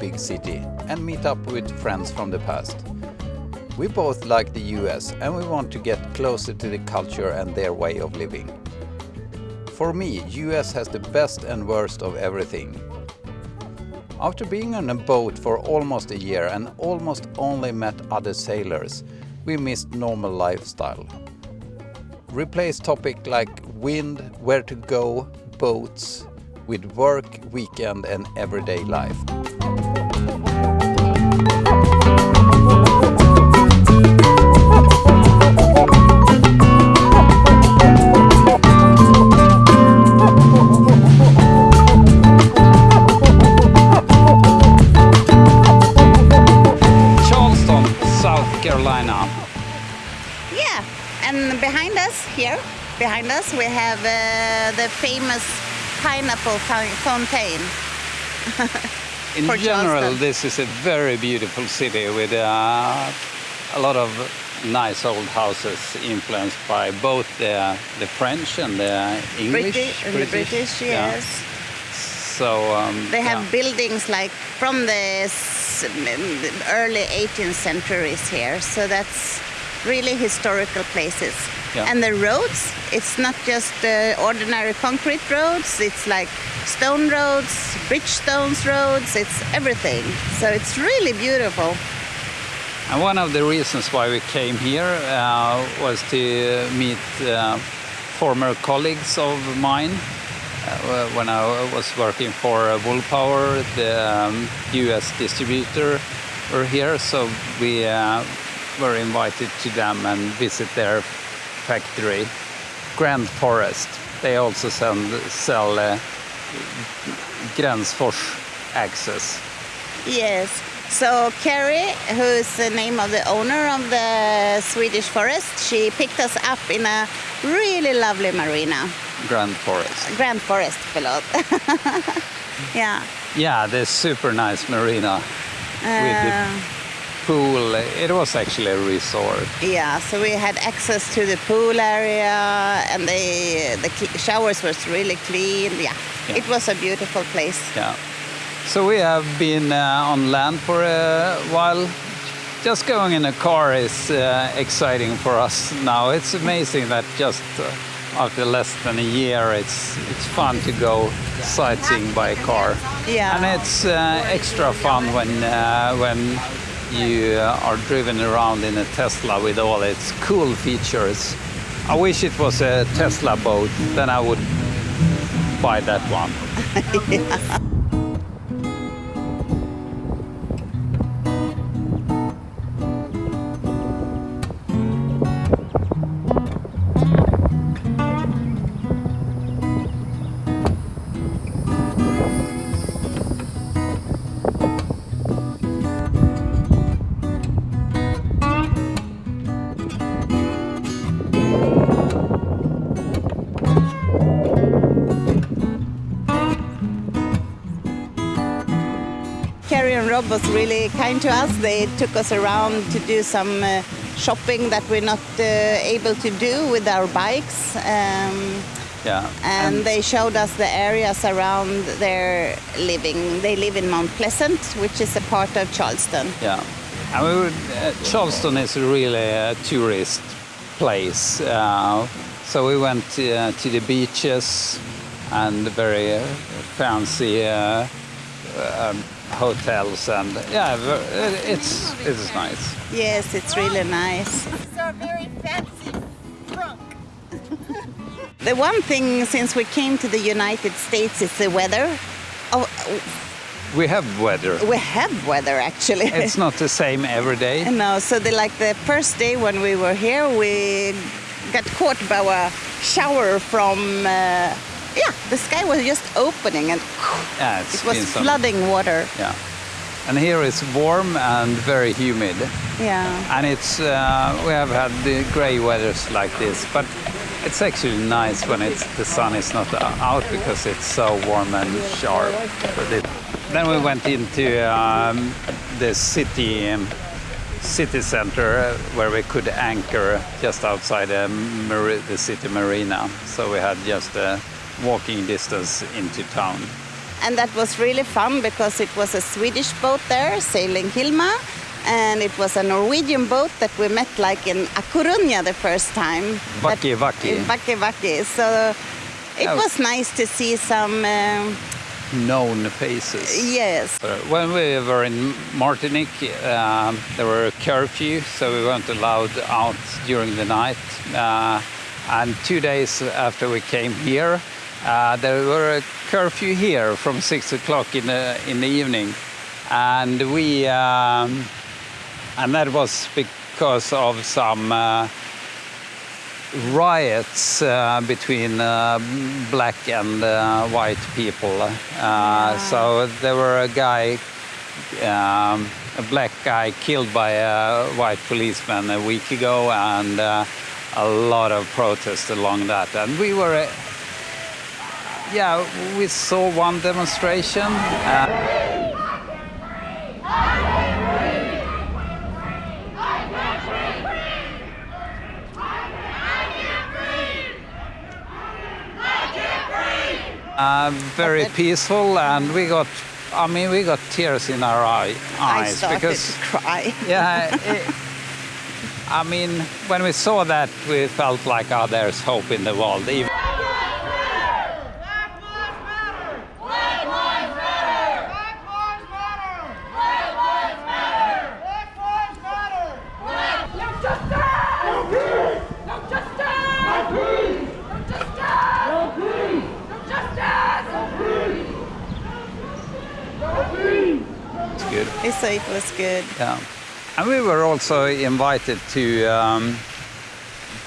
big city and meet up with friends from the past. We both like the US and we want to get closer to the culture and their way of living. For me, US has the best and worst of everything. After being on a boat for almost a year and almost only met other sailors, we missed normal lifestyle. Replace topic like wind, where to go, boats, with work, weekend and everyday life. Charleston, South Carolina. Yeah, and behind us here, behind us, we have uh, the famous pineapple fountain. In general, Charleston. this is a very beautiful city with uh, a lot of nice old houses influenced by both the, the French and the English. British and the British, yeah. yes. So um, They have yeah. buildings like from the early 18th centuries here, so that's really historical places. Yeah. And the roads, it's not just uh, ordinary concrete roads, it's like stone roads, bridgestones roads, it's everything. So it's really beautiful. And one of the reasons why we came here uh, was to meet uh, former colleagues of mine. Uh, when I was working for uh, Woolpower, the um, US distributor were here, so we uh, were invited to them and visit their factory, Gränsfors. They also send, sell uh, Gränsfors axes. Yes. So Carrie, who is the name of the owner of the Swedish forest, she picked us up in a really lovely marina. Gränsfors. Grand Forest, förlåt. yeah. Yeah, this super nice marina with the Uh, pool. It was actually a resort. yeah, so we had access to the pool area and the, the showers was really clean. Yeah. Yeah. it was a beautiful place. Yeah. So we have been uh, on land for a while. Just going in a car is uh, exciting for us now. It's amazing that just uh, after less than a year, it's it's fun to go sightseeing by car. Yeah. And it's uh, extra fun when uh, when you are driven around in a Tesla with all its cool features. I wish it was a Tesla boat, then I would buy that one. Carrie Rob was really kind to us. They took us around to do some uh, shopping that we're not uh, able to do with our bikes. Um, Yeah. and they showed us the areas around their living. They live in Mount Pleasant, which is a part of Charleston. Yeah, and we would, uh, Charleston is really a tourist place. Uh, so we went uh, to the beaches and very uh, fancy uh, um, hotels, and yeah, it's it's nice. Yes, it's really nice. It's very fancy trunk. The one thing since we came to the United States is the weather. Oh, We have weather. we have weather actually. It's not the same every day. No, so the, like the first day when we were here, we got caught by a shower from. Uh, yeah, the sky was just opening and Yeah, it was some- flooding water. Yeah, and here it's warm and very humid. Yeah. And it's uh, we have had the grey weathers like this, but it's actually nice when it's the sun is not out because it's so warm and sharp. But it- then we went into um, the city um, city center uh, where we could anchor just outside the, the city marina. So we had just a walking distance into town. and that was really fun because it was a Swedish boat there sailing Hilma, and it was a Norwegian boat that we met like in A Coruña the first time. Vaki Vaki. in Vaki Vaki. So it Oh. was nice to see some. Um, Known faces. yes. Uh, When we were in Martinique, um, there were a curfew, so we weren't allowed out during the night. Uh, and two days after we came here, uh, there were a curfew here from six o'clock in the in the evening, and we um, and that was because of some. Uh, riots uh, between uh, black and uh, white people. Uh, So there were a guy, um, a black guy, killed by a white policeman a week ago, and uh, a lot of protests along that. And we were, yeah, we saw one demonstration. Uh, Uh, very peaceful, and we got, I mean, we got tears in our eye, eyes I started because, to cry. yeah, it, I mean, when we saw that, we felt like, oh, there's hope in the world. Even, Black lives matter! Black lives matter! Black lives matter! Black lives matter! Black lives matter! Black No justice! No peace! No justice! No peace! No justice! No peace! No justice! No peace! No peace! It's good. So it was good. Yeah. And we were also invited to um,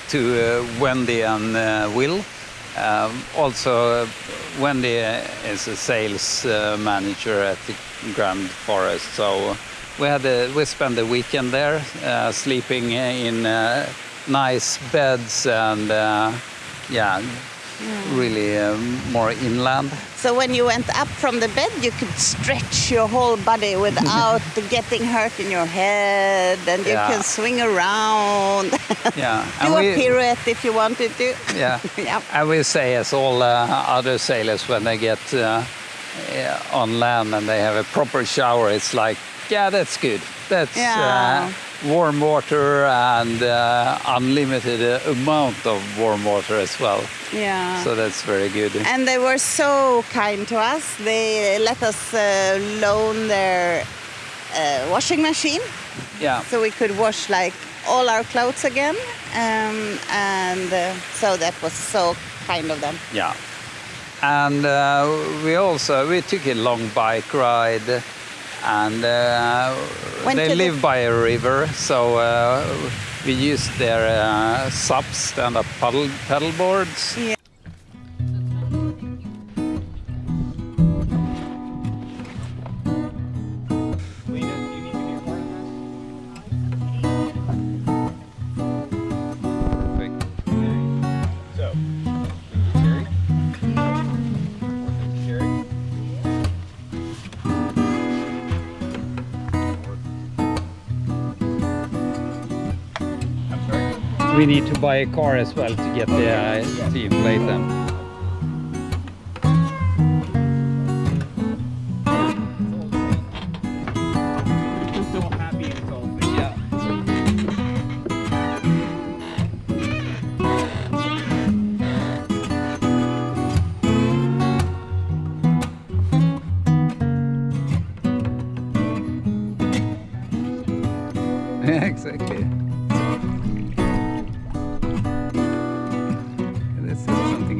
to uh, Wendy and uh, Will. Um, also, uh, Wendy is a sales uh, manager at the Gränsfors, so we had a, we spent the weekend there, uh, sleeping in uh, nice beds and uh, yeah, really um, more inland. So when you went up from the bed, you could stretch your whole body without getting hurt in your head, and you Yeah. can swing around, Yeah, do a pirouette if you wanted to. Yeah. Yep. I will say, as all uh, other sailors, when they get uh, on land and they have a proper shower, it's like, yeah, that's good. That's Yeah. uh, warm water and uh, unlimited uh, amount of warm water as well. Yeah. So that's very good. and they were so kind to us. They let us uh, loan their uh, washing machine, Yeah. so we could wash like all our clothes again. Um, and uh, so that was so kind of them. Yeah. And uh, we also we took a long bike ride, and uh, they to the- live by a river, so uh, we used their uh, SUPs, stand-up paddle paddle boards. Yeah. We need to buy a car as well to get the uh, to inflate them.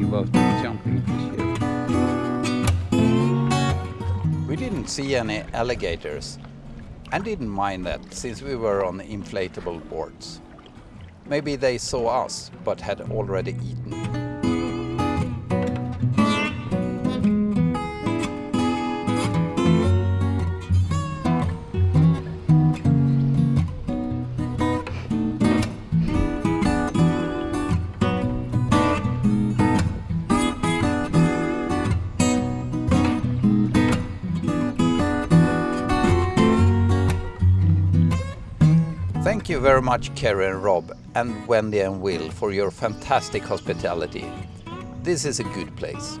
About jumping. We didn't see any alligators and didn't mind that since we were on inflatable boards. Maybe they saw us but had already eaten. You very much, and Rob, and Wendy and Will, for your fantastic hospitality. This is a good place.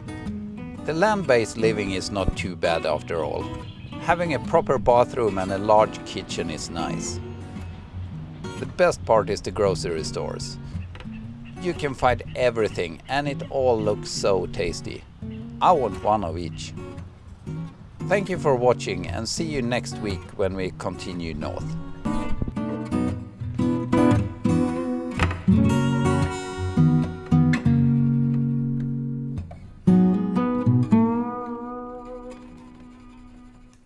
The land-based living is not too bad after all. Having a proper bathroom and a large kitchen is nice. The best part is the grocery stores. You can find everything and it all looks so tasty. I want one of each. Thank you for watching and see you next week when we continue north.